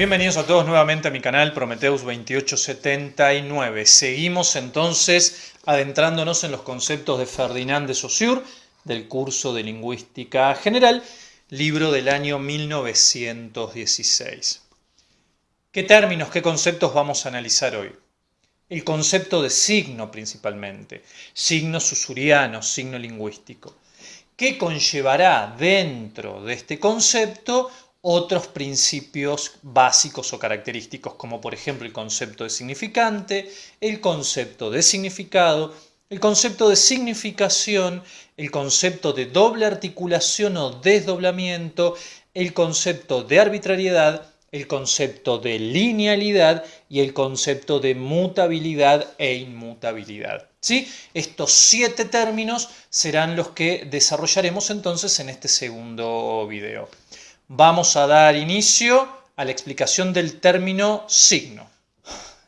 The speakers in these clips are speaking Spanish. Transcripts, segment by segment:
Bienvenidos a todos nuevamente a mi canal Prometheus 2879. Seguimos entonces adentrándonos en los conceptos de Ferdinand de Saussure del curso de Lingüística General, libro del año 1916. ¿Qué términos, qué conceptos vamos a analizar hoy? El concepto de signo principalmente, signo susuriano, signo lingüístico. ¿Qué conllevará dentro de este concepto otros principios básicos o característicos, como por ejemplo el concepto de significante, el concepto de significado, el concepto de significación, el concepto de doble articulación o desdoblamiento, el concepto de arbitrariedad, el concepto de linealidad y el concepto de mutabilidad e inmutabilidad. ¿Sí? Estos siete términos serán los que desarrollaremos entonces en este segundo video vamos a dar inicio a la explicación del término signo.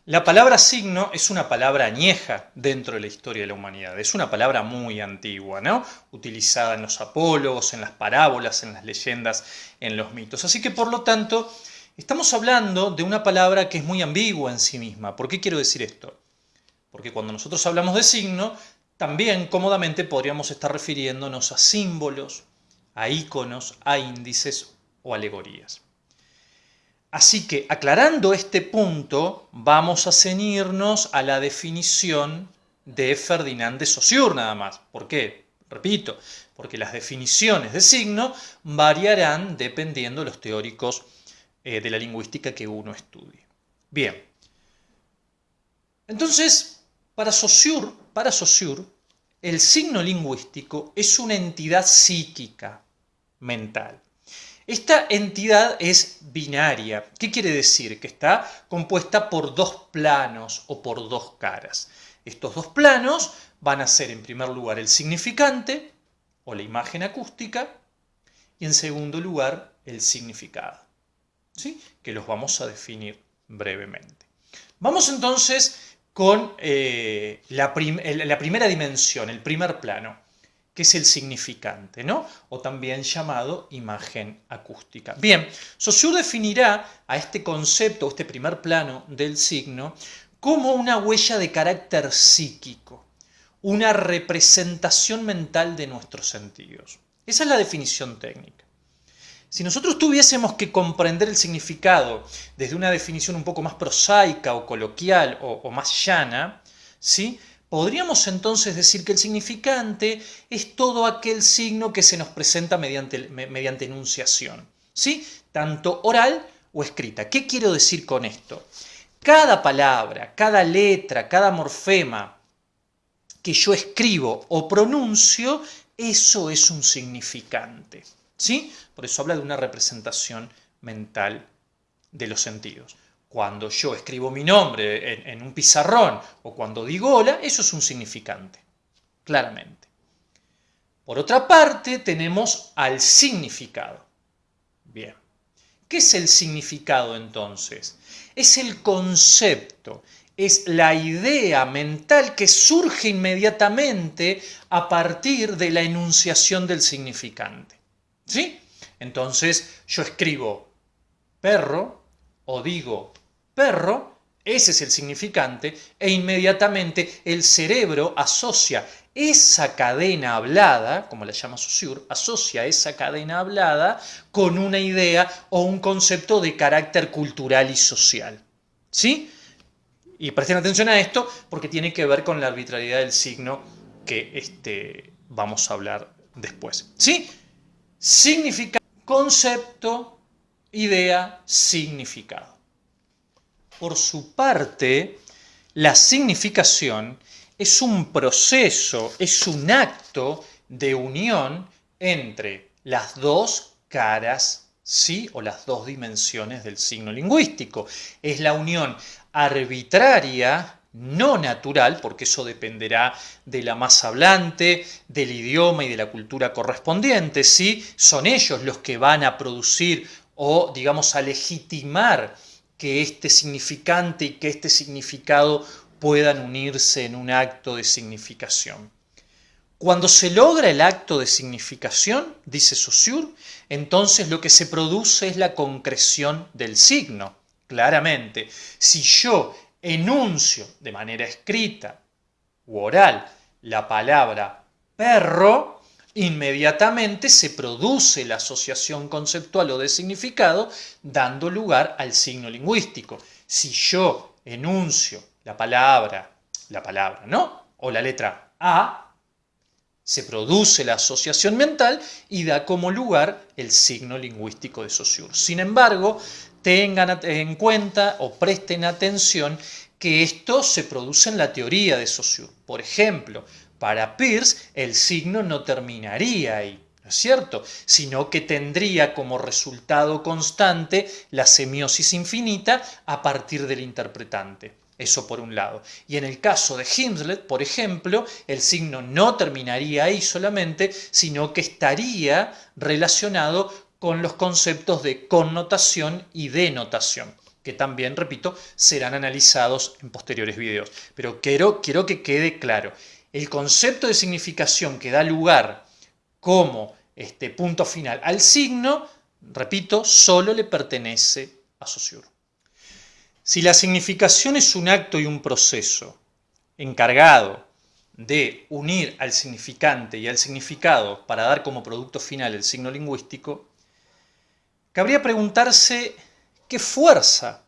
La palabra signo es una palabra añeja dentro de la historia de la humanidad. Es una palabra muy antigua, ¿no? Utilizada en los apólogos, en las parábolas, en las leyendas, en los mitos. Así que, por lo tanto, estamos hablando de una palabra que es muy ambigua en sí misma. ¿Por qué quiero decir esto? Porque cuando nosotros hablamos de signo, también cómodamente podríamos estar refiriéndonos a símbolos, a íconos, a índices o alegorías. Así que aclarando este punto, vamos a ceñirnos a la definición de Ferdinand de Saussure nada más. ¿Por qué? Repito, porque las definiciones de signo variarán dependiendo de los teóricos eh, de la lingüística que uno estudie. Bien. Entonces, para Saussure, para Saussure, el signo lingüístico es una entidad psíquica, mental. Esta entidad es binaria. ¿Qué quiere decir? Que está compuesta por dos planos o por dos caras. Estos dos planos van a ser en primer lugar el significante o la imagen acústica y en segundo lugar el significado, ¿sí? que los vamos a definir brevemente. Vamos entonces con eh, la primera dimensión, el primer plano que es el significante, ¿no? O también llamado imagen acústica. Bien, Saussure definirá a este concepto, este primer plano del signo, como una huella de carácter psíquico, una representación mental de nuestros sentidos. Esa es la definición técnica. Si nosotros tuviésemos que comprender el significado desde una definición un poco más prosaica o coloquial o, o más llana, ¿sí? Podríamos entonces decir que el significante es todo aquel signo que se nos presenta mediante, enunciación, ¿sí? tanto oral o escrita. ¿Qué quiero decir con esto? Cada palabra, cada letra, cada morfema que yo escribo o pronuncio, eso es un significante. ¿sí? Por eso habla de una representación mental de los sentidos. Cuando yo escribo mi nombre en, un pizarrón o cuando digo hola, eso es un significante, claramente. Por otra parte, tenemos al significado. Bien. ¿Qué es el significado entonces? Es el concepto, es la idea mental que surge inmediatamente a partir de la enunciación del significante. ¿Sí? Entonces yo escribo perro o digo perro, ese es el significante, e inmediatamente el cerebro asocia esa cadena hablada, como la llama Saussure, asocia esa cadena hablada con una idea o un concepto de carácter cultural y social. ¿Sí? Y presten atención a esto porque tiene que ver con la arbitrariedad del signo que este, vamos a hablar después. ¿Sí? Significa concepto, idea, significado. Por su parte, la significación es un proceso, es un acto de unión entre las dos caras, ¿sí? O las dos dimensiones del signo lingüístico. Es la unión arbitraria, no natural, porque eso dependerá de la masa hablante, del idioma y de la cultura correspondiente, ¿sí? Son ellos los que van a producir o, digamos, a legitimar que este significante y que este significado puedan unirse en un acto de significación. Cuando se logra el acto de significación, dice Saussure, entonces lo que se produce es la concreción del signo. claramente. Si yo enuncio de manera escrita u oral la palabra perro, inmediatamente se produce la asociación conceptual o de significado dando lugar al signo lingüístico. Si yo enuncio la palabra, la palabra, ¿no? O la letra A, se produce la asociación mental y da como lugar el signo lingüístico de Saussure. Sin embargo, tengan en cuenta o presten atención que esto se produce en la teoría de Saussure. Por ejemplo, para Peirce el signo no terminaría ahí, ¿no es cierto? Sino que tendría como resultado constante la semiosis infinita a partir del interpretante. Eso por un lado. Y en el caso de Himslet, por ejemplo, el signo no terminaría ahí solamente, sino que estaría relacionado con los conceptos de connotación y denotación, que también, repito, serán analizados en posteriores videos. Pero quiero, quiero que quede claro, el concepto de significación que da lugar como este punto final al signo, repito, solo le pertenece a Saussure. Si la significación es un acto y un proceso encargado de unir al significante y al significado para dar como producto final el signo lingüístico, cabría preguntarse qué fuerza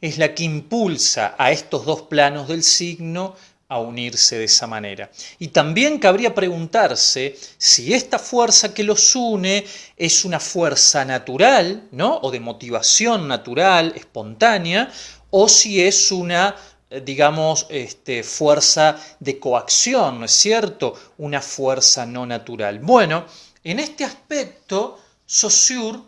es la que impulsa a estos dos planos del signo a unirse de esa manera. Y también cabría preguntarse si esta fuerza que los une es una fuerza natural, ¿no? O de motivación natural, espontánea, o si es una eh, digamos, este, fuerza de coacción, ¿no es cierto? Una fuerza no natural. Bueno, en este aspecto, Saussure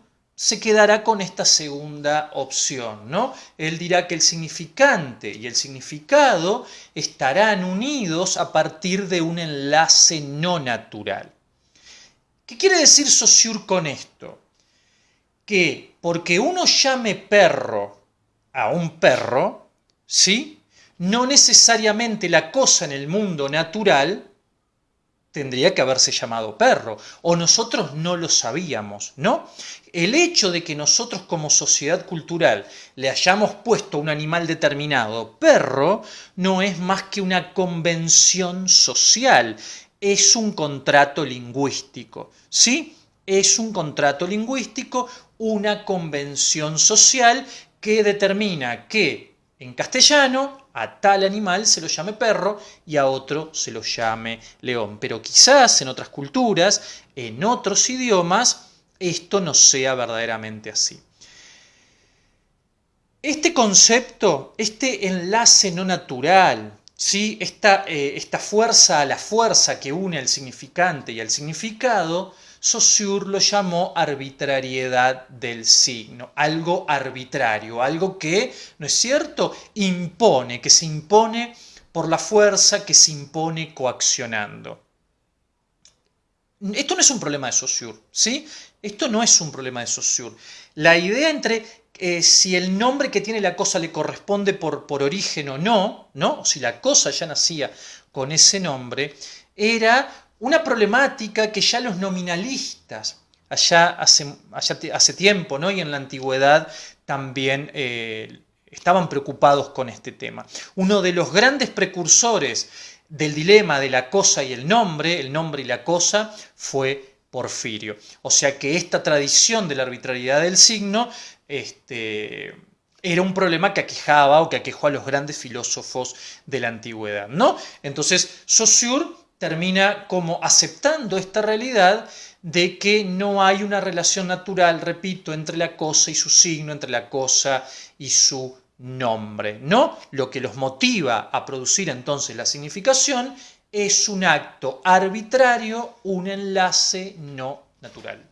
se quedará con esta segunda opción, ¿no? Él dirá que el significante y el significado estarán unidos a partir de un enlace no natural. ¿Qué quiere decir Saussure con esto? Que porque uno llame perro a un perro, ¿sí? No necesariamente la cosa en el mundo natural tendría que haberse llamado perro, o nosotros no lo sabíamos, ¿no? El hecho de que nosotros como sociedad cultural le hayamos puesto un animal determinado perro no es más que una convención social, es un contrato lingüístico, ¿sí? Es un contrato lingüístico, una convención social que determina que en castellano a tal animal se lo llame perro y a otro se lo llame león. Pero quizás en otras culturas, en otros idiomas, esto no sea verdaderamente así. Este concepto, este enlace no natural, ¿sí? esta, eh, esta fuerza a la fuerza que une al significante y al significado, Saussure lo llamó arbitrariedad del signo, algo arbitrario, algo que, ¿no es cierto?, impone, que se impone por la fuerza que se impone coaccionando. Esto no es un problema de Saussure, ¿sí? Esto no es un problema de Saussure. La idea entre eh, si el nombre que tiene la cosa le corresponde por, por origen o no, ¿no? Si la cosa ya nacía con ese nombre, era una problemática que ya los nominalistas, allá hace, hace tiempo ¿no? y en la antigüedad también eh, estaban preocupados con este tema. Uno de los grandes precursores del dilema de la cosa y el nombre, el nombre y la cosa, fue Porfirio. O sea que esta tradición de la arbitrariedad del signo este, era un problema que aquejaba o que aquejó a los grandes filósofos de la antigüedad. ¿no? Entonces, Saussure termina como aceptando esta realidad de que no hay una relación natural, repito, entre la cosa y su signo, entre la cosa y su nombre. No, lo que los motiva a producir entonces la significación es un acto arbitrario, un enlace no natural.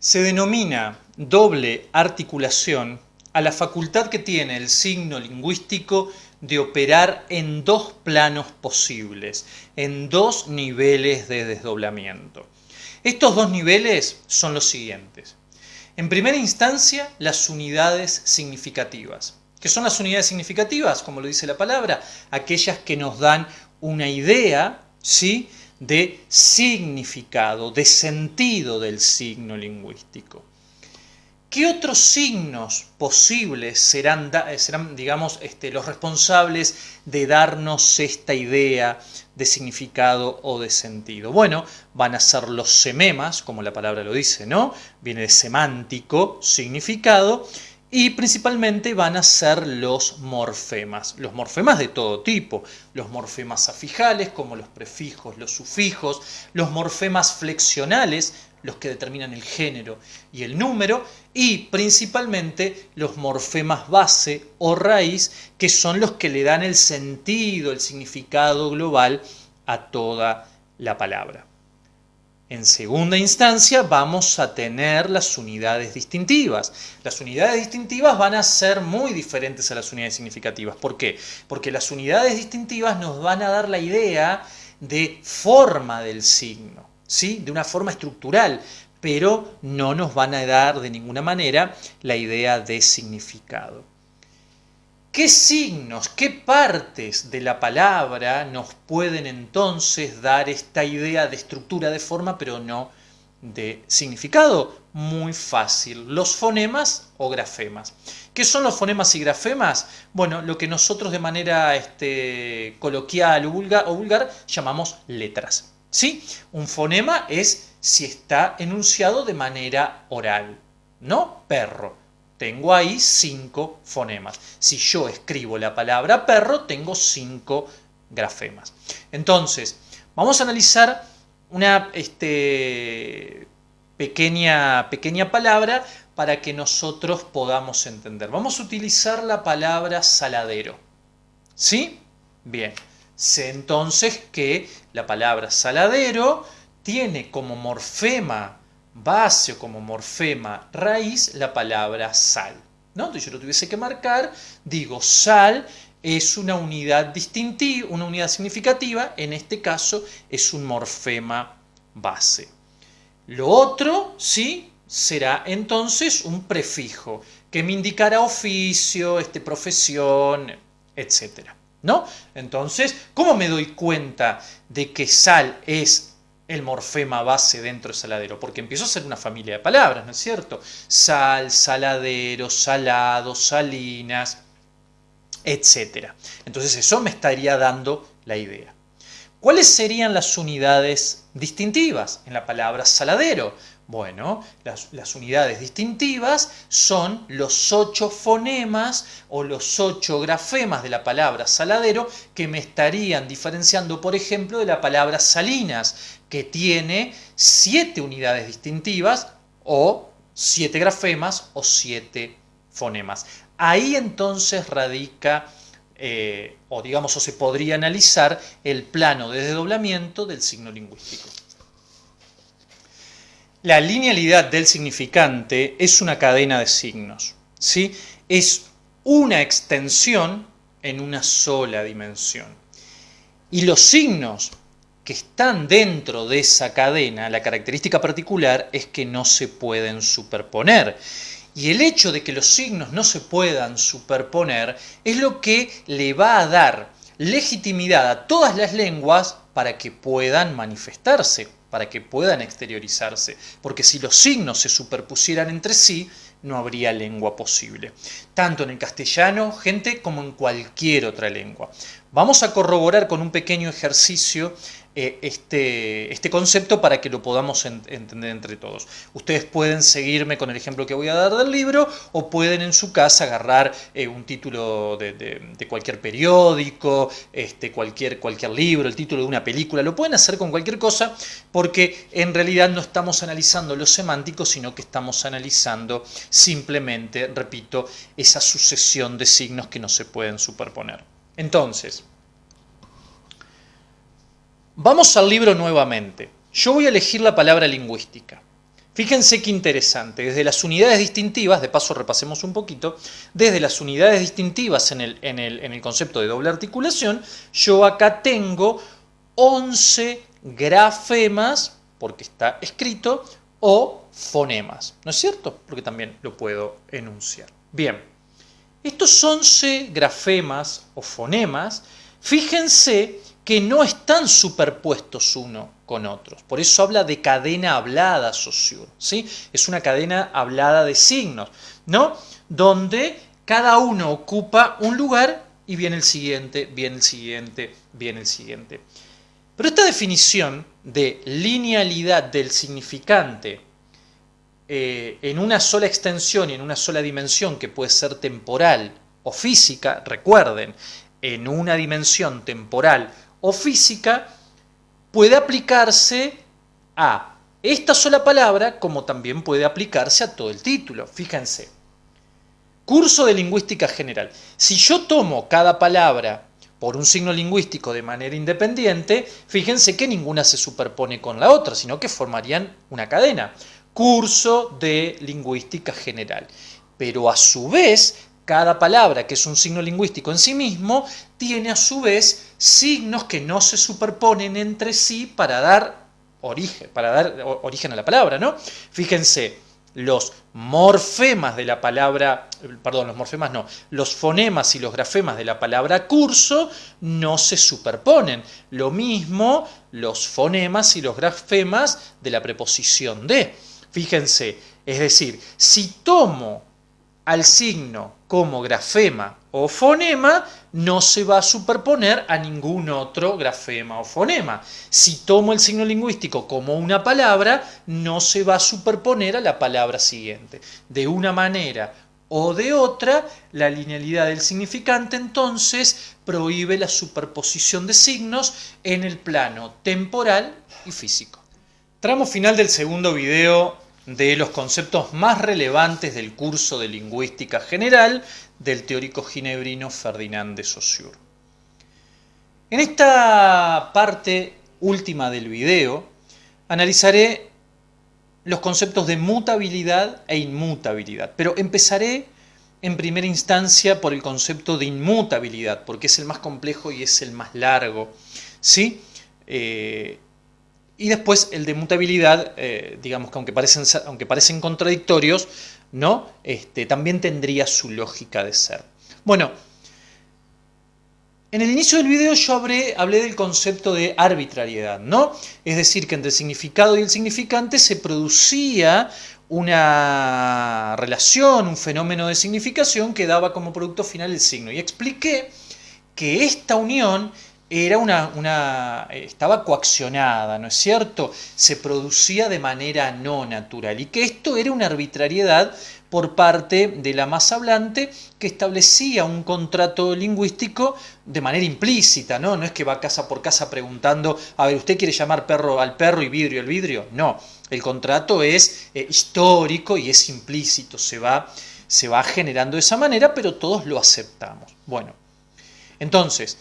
Se denomina doble articulación a la facultad que tiene el signo lingüístico de operar en dos planos posibles, en dos niveles de desdoblamiento. Estos dos niveles son los siguientes. En primera instancia, las unidades significativas. ¿Qué son las unidades significativas? Como lo dice la palabra, aquellas que nos dan una idea ¿sí? de significado, de sentido del signo lingüístico. ¿Qué otros signos posibles serán, serán digamos, este, los responsables de darnos esta idea de significado o de sentido? Bueno, van a ser los sememas, como la palabra lo dice, ¿no? Viene de semántico, significado, y principalmente van a ser los morfemas, los morfemas de todo tipo, los morfemas afijales como los prefijos, los sufijos, los morfemas flexionales, los que determinan el género y el número, y principalmente los morfemas base o raíz, que son los que le dan el sentido, el significado global a toda la palabra. En segunda instancia vamos a tener las unidades distintivas. Las unidades distintivas van a ser muy diferentes a las unidades significativas. ¿Por qué? Porque las unidades distintivas nos van a dar la idea de forma del signo, ¿sí? de una forma estructural, pero no nos van a dar de ninguna manera la idea de significado. ¿Qué signos, qué partes de la palabra nos pueden entonces dar esta idea de estructura de forma, pero no de significado? Muy fácil. Los fonemas o grafemas. ¿Qué son los fonemas y grafemas? Bueno, lo que nosotros de manera este, coloquial o vulgar, o vulgar llamamos letras. ¿Sí? Un fonema es si está enunciado de manera oral, ¿no? Perro tengo ahí cinco fonemas. Si yo escribo la palabra perro, tengo cinco grafemas. Entonces, vamos a analizar una este, pequeña, pequeña palabra para que nosotros podamos entender. Vamos a utilizar la palabra saladero. ¿Sí? Bien. Sé entonces que la palabra saladero tiene como morfema base o como morfema raíz la palabra sal. ¿no? Entonces yo lo tuviese que marcar, digo sal es una unidad distintiva, una unidad significativa, en este caso es un morfema base. Lo otro, ¿sí? Será entonces un prefijo que me indicará oficio, este, profesión, etc. Entonces, ¿cómo me doy cuenta de que sal es el morfema base dentro del saladero, porque empiezo a ser una familia de palabras, ¿no es cierto? Sal, saladero, salado, salinas, etc. Entonces eso me estaría dando la idea. ¿Cuáles serían las unidades distintivas en la palabra saladero? Bueno, las, unidades distintivas son los ocho fonemas o los ocho grafemas de la palabra saladero que me estarían diferenciando, por ejemplo, de la palabra salinas, que tiene siete unidades distintivas o siete grafemas o siete fonemas. Ahí entonces radica, eh, o digamos, o se podría analizar el plano de desdoblamiento del signo lingüístico. La linealidad del significante es una cadena de signos. ¿sí? Es una extensión en una sola dimensión. Y los signos que están dentro de esa cadena, la característica particular es que no se pueden superponer. Y el hecho de que los signos no se puedan superponer es lo que le va a dar legitimidad a todas las lenguas para que puedan manifestarse para que puedan exteriorizarse, porque si los signos se superpusieran entre sí, no habría lengua posible, tanto en el castellano, gente, como en cualquier otra lengua. Vamos a corroborar con un pequeño ejercicio eh, este, este, concepto para que lo podamos entender entre todos. Ustedes pueden seguirme con el ejemplo que voy a dar del libro o pueden en su casa agarrar eh, un título de, cualquier periódico, este, cualquier, cualquier libro, el título de una película, lo pueden hacer con cualquier cosa porque en realidad no estamos analizando lo semántico, sino que estamos analizando simplemente, repito, esa sucesión de signos que no se pueden superponer. Entonces, Vamos al libro nuevamente. Yo voy a elegir la palabra lingüística. Fíjense qué interesante, desde las unidades distintivas, de paso repasemos un poquito, desde las unidades distintivas en el, en el, en el concepto de doble articulación, yo acá tengo 11 grafemas, porque está escrito, o fonemas, ¿no es cierto? Porque también lo puedo enunciar. Bien, estos 11 grafemas o fonemas, fíjense que no están superpuestos uno con otros. Por eso habla de cadena hablada Saussure, ¿sí? Es una cadena hablada de signos, ¿no? Donde cada uno ocupa un lugar y viene el siguiente, viene el siguiente, viene el siguiente. Pero esta definición de linealidad del significante eh, en una sola extensión y en una sola dimensión que puede ser temporal o física, recuerden, en una dimensión temporal o física, puede aplicarse a esta sola palabra como también puede aplicarse a todo el título. Fíjense, curso de lingüística general. Si yo tomo cada palabra por un signo lingüístico de manera independiente, fíjense que ninguna se superpone con la otra, sino que formarían una cadena curso de lingüística general. Pero a su vez, cada palabra que es un signo lingüístico en sí mismo, tiene a su vez signos que no se superponen entre sí para dar origen, para dar origen a la palabra, ¿no? Fíjense, los morfemas de la palabra, perdón, los morfemas no, los fonemas y los grafemas de la palabra curso no se superponen. Lo mismo los fonemas y los grafemas de la preposición de. Fíjense, es decir, si tomo al signo como grafema o fonema, no se va a superponer a ningún otro grafema o fonema. Si tomo el signo lingüístico como una palabra, no se va a superponer a la palabra siguiente. De una manera o de otra, la linealidad del significante entonces prohíbe la superposición de signos en el plano temporal y físico. Tramo final del segundo video de los conceptos más relevantes del curso de lingüística general del teórico ginebrino Ferdinand de Saussure. En esta parte última del video analizaré los conceptos de mutabilidad e inmutabilidad, pero empezaré en primera instancia por el concepto de inmutabilidad, porque es el más complejo y es el más largo. ¿sí? Eh, y después el de mutabilidad, eh, digamos que aunque parecen, aunque parecen contradictorios, ¿no? Este, también tendría su lógica de ser. Bueno, en el inicio del video yo hablé, hablé, del concepto de arbitrariedad, ¿no? Es decir, que entre el significado y el significante se producía una relación, un fenómeno de significación que daba como producto final el signo. Y expliqué que esta unión era una, una, estaba coaccionada, ¿no es cierto? Se producía de manera no natural y que esto era una arbitrariedad por parte de la masa hablante que establecía un contrato lingüístico de manera implícita, ¿no? No es que va casa por casa preguntando, a ver, ¿usted quiere llamar perro al perro y vidrio al vidrio? No, el contrato es eh, histórico y es implícito, se va, se va generando de esa manera, pero todos lo aceptamos. Bueno, entonces,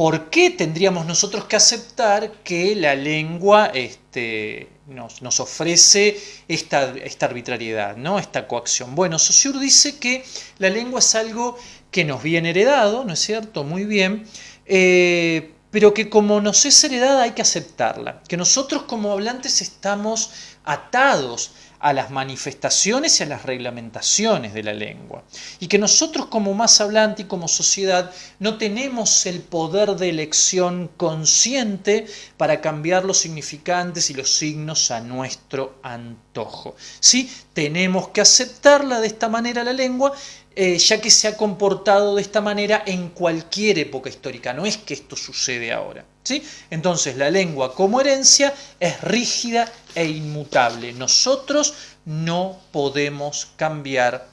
¿por qué tendríamos nosotros que aceptar que la lengua este, nos, ofrece esta, esta, arbitrariedad, ¿no? esta coacción? Bueno, Saussure dice que la lengua es algo que nos viene heredado, ¿no es cierto? Muy bien, eh, pero que como nos es heredada hay que aceptarla, que nosotros como hablantes estamos atados a las manifestaciones y a las reglamentaciones de la lengua. Y que nosotros como más hablante y como sociedad no tenemos el poder de elección consciente para cambiar los significantes y los signos a nuestro antojo. ¿Sí? Tenemos que aceptarla de esta manera la lengua eh, ya que se ha comportado de esta manera en cualquier época histórica, no es que esto sucede ahora. ¿sí? Entonces la lengua como herencia es rígida e inmutable. Nosotros no podemos cambiar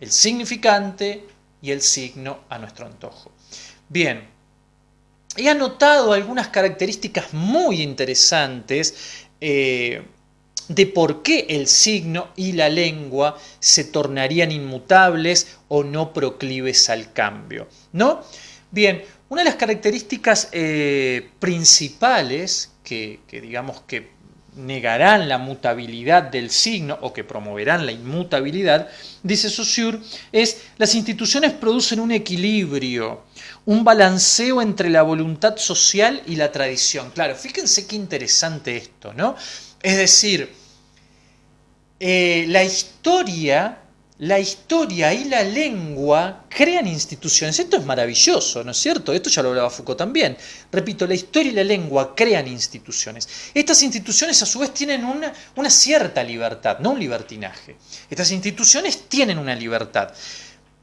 el significante y el signo a nuestro antojo. Bien, he anotado algunas características muy interesantes eh, de por qué el signo y la lengua se tornarían inmutables o no proclives al cambio. ¿no? Bien, una de las características eh, principales que, digamos que negarán la mutabilidad del signo o que promoverán la inmutabilidad, dice Saussure, es las instituciones producen un equilibrio, un balanceo entre la voluntad social y la tradición. Claro, fíjense qué interesante esto, ¿no? Es decir, eh, la historia la historia y la lengua crean instituciones. Esto es maravilloso, ¿no es cierto? Esto ya lo hablaba Foucault también. Repito, la historia y la lengua crean instituciones. Estas instituciones a su vez tienen una, una cierta libertad, no un libertinaje. Estas instituciones tienen una libertad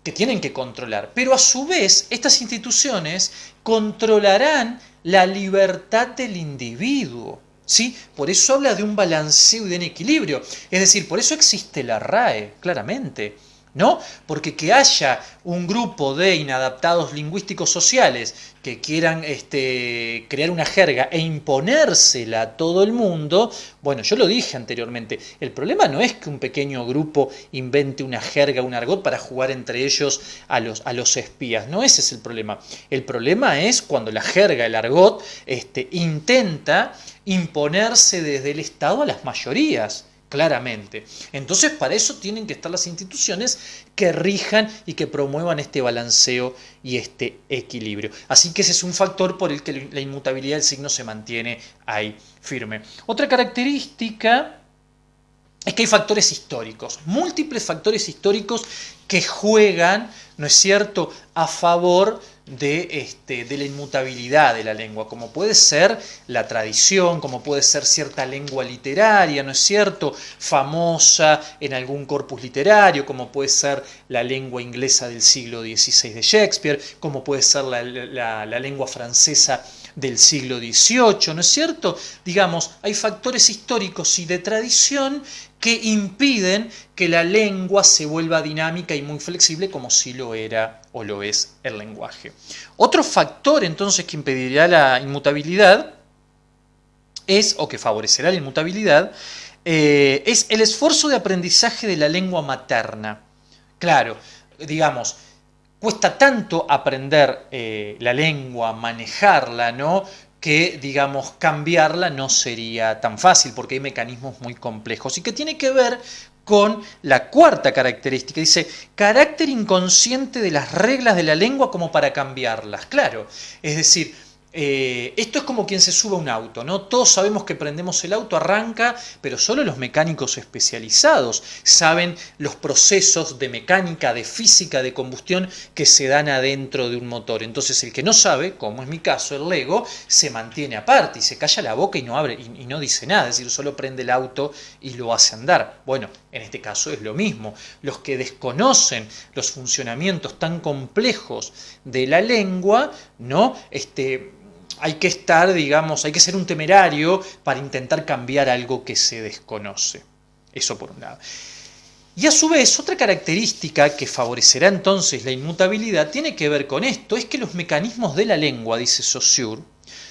que tienen que controlar, pero a su vez estas instituciones controlarán la libertad del individuo. ¿Sí? Por eso habla de un balanceo y de un equilibrio. Es decir, por eso existe la RAE, claramente. ¿No? Porque que haya un grupo de inadaptados lingüísticos sociales que quieran este, crear una jerga e imponérsela a todo el mundo, bueno, yo lo dije anteriormente, el problema no es que un pequeño grupo invente una jerga, un argot para jugar entre ellos a los, a los espías, no ese es el problema. El problema es cuando la jerga, el argot, este, intenta imponerse desde el Estado a las mayorías claramente. Entonces, para eso tienen que estar las instituciones que rijan y que promuevan este balanceo y este equilibrio. Así que ese es un factor por el que la inmutabilidad del signo se mantiene ahí firme. Otra característica es que hay factores históricos, múltiples factores históricos que juegan, ¿no es cierto?, a favor de, este, de la inmutabilidad de la lengua, como puede ser la tradición, como puede ser cierta lengua literaria, ¿no es cierto?, famosa en algún corpus literario, como puede ser la lengua inglesa del siglo XVI de Shakespeare, como puede ser la, la lengua francesa del siglo XVIII, ¿no es cierto? Digamos, hay factores históricos y de tradición que impiden que la lengua se vuelva dinámica y muy flexible como si lo era o lo es el lenguaje. Otro factor entonces que impedirá la inmutabilidad es, o que favorecerá la inmutabilidad, eh, es el esfuerzo de aprendizaje de la lengua materna. Claro, digamos, cuesta tanto aprender eh, la lengua, manejarla, ¿no? Que, digamos, cambiarla no sería tan fácil porque hay mecanismos muy complejos y que tiene que ver con la cuarta característica. Dice, carácter inconsciente de las reglas de la lengua como para cambiarlas. Claro, es decir, eh, esto es como quien se sube a un auto, ¿no? Todos sabemos que prendemos el auto, arranca, pero solo los mecánicos especializados saben los procesos de mecánica, de física, de combustión que se dan adentro de un motor. Entonces el que no sabe, como es mi caso, el Lego, se mantiene aparte y se calla la boca y no abre y no dice nada, es decir, solo prende el auto y lo hace andar. Bueno, en este caso es lo mismo. Los que desconocen los funcionamientos tan complejos de la lengua, ¿no? Este, hay que estar, digamos, hay que ser un temerario para intentar cambiar algo que se desconoce. Eso por un lado. Y a su vez, otra característica que favorecerá entonces la inmutabilidad tiene que ver con esto, es que los mecanismos de la lengua, dice Saussure,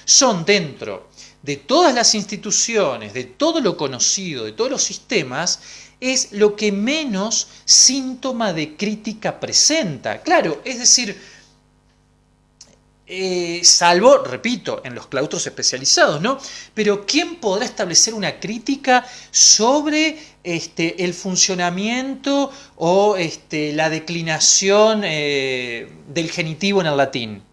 son dentro de todas las instituciones, de todo lo conocido, de todos los sistemas, es lo que menos síntoma de crítica presenta. Claro, es decir, eh, salvo, repito, en los claustros especializados, ¿no? Pero ¿quién podrá establecer una crítica sobre este, el funcionamiento o este, la declinación eh, del genitivo en el latín?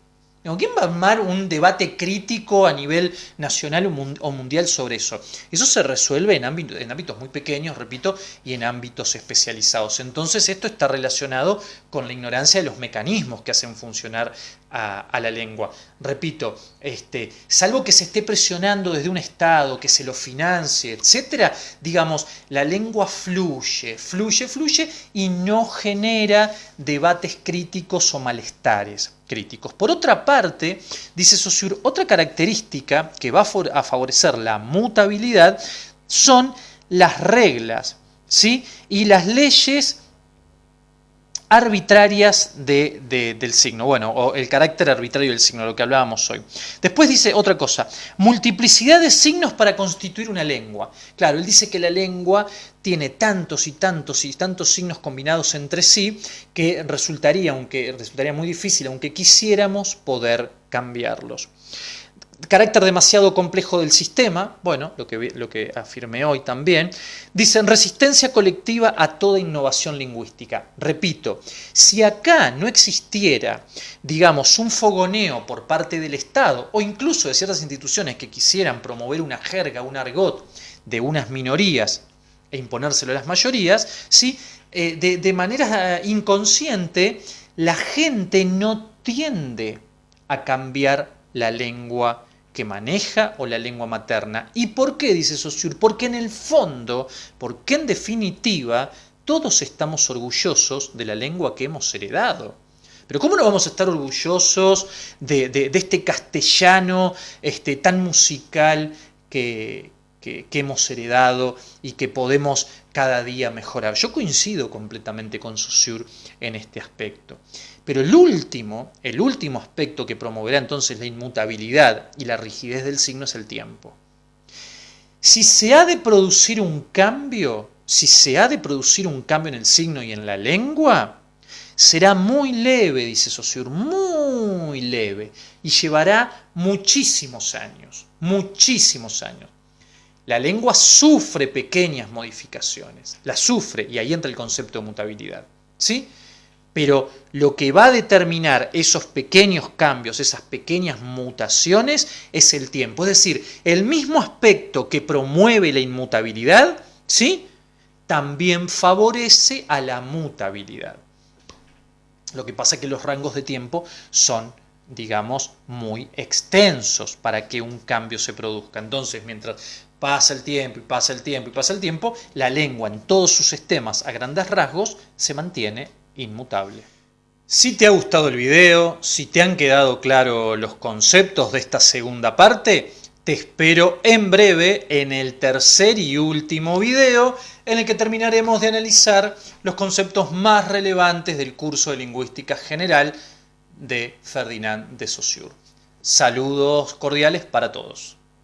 ¿Quién va a armar un debate crítico a nivel nacional o mundial sobre eso? Eso se resuelve en ámbitos, muy pequeños, repito, y en ámbitos especializados. Entonces esto está relacionado con la ignorancia de los mecanismos que hacen funcionar a, la lengua. Repito, este, salvo que se esté presionando desde un Estado, que se lo financie, etcétera, digamos, la lengua fluye, fluye, fluye y no genera debates críticos o malestares críticos. Por otra parte, dice Saussure, otra característica que va a favorecer la mutabilidad son las reglas ¿sí? y las leyes arbitrarias del signo, bueno, o el carácter arbitrario del signo, lo que hablábamos hoy. Después dice otra cosa, multiplicidad de signos para constituir una lengua. Claro, él dice que la lengua tiene tantos y tantos y tantos signos combinados entre sí que resultaría, aunque resultaría muy difícil, aunque quisiéramos poder cambiarlos carácter demasiado complejo del sistema, bueno, lo que, lo que afirmé hoy también, dicen resistencia colectiva a toda innovación lingüística. Repito, si acá no existiera, digamos, un fogoneo por parte del Estado o incluso de ciertas instituciones que quisieran promover una jerga, un argot de unas minorías e imponérselo a las mayorías, ¿sí? Eh, de, de manera inconsciente, la gente no tiende a cambiar la lengua que maneja o la lengua materna. ¿Y por qué, dice Saussure? Porque en el fondo, porque en definitiva, todos estamos orgullosos de la lengua que hemos heredado. Pero ¿cómo no vamos a estar orgullosos de, este castellano este, tan musical que, que, hemos heredado y que podemos cada día mejorar? Yo coincido completamente con Saussure en este aspecto. Pero el último, el último aspecto que promoverá entonces la inmutabilidad y la rigidez del signo es el tiempo. Si se ha de producir un cambio, si se ha de producir un cambio en el signo y en la lengua, será muy leve, dice Saussure, muy leve, y llevará muchísimos años, muchísimos años. La lengua sufre pequeñas modificaciones, la sufre, y ahí entra el concepto de mutabilidad. ¿sí? Pero lo que va a determinar esos pequeños cambios, esas pequeñas mutaciones, es el tiempo. Es decir, el mismo aspecto que promueve la inmutabilidad, ¿sí? también favorece a la mutabilidad. Lo que pasa es que los rangos de tiempo son, digamos, muy extensos para que un cambio se produzca. Entonces, mientras pasa el tiempo y pasa el tiempo y pasa el tiempo, la lengua en todos sus sistemas a grandes rasgos se mantiene inmutable. Si te ha gustado el video, si te han quedado claros los conceptos de esta segunda parte, te espero en breve en el tercer y último video en el que terminaremos de analizar los conceptos más relevantes del curso de Lingüística General de Ferdinand de Saussure. Saludos cordiales para todos.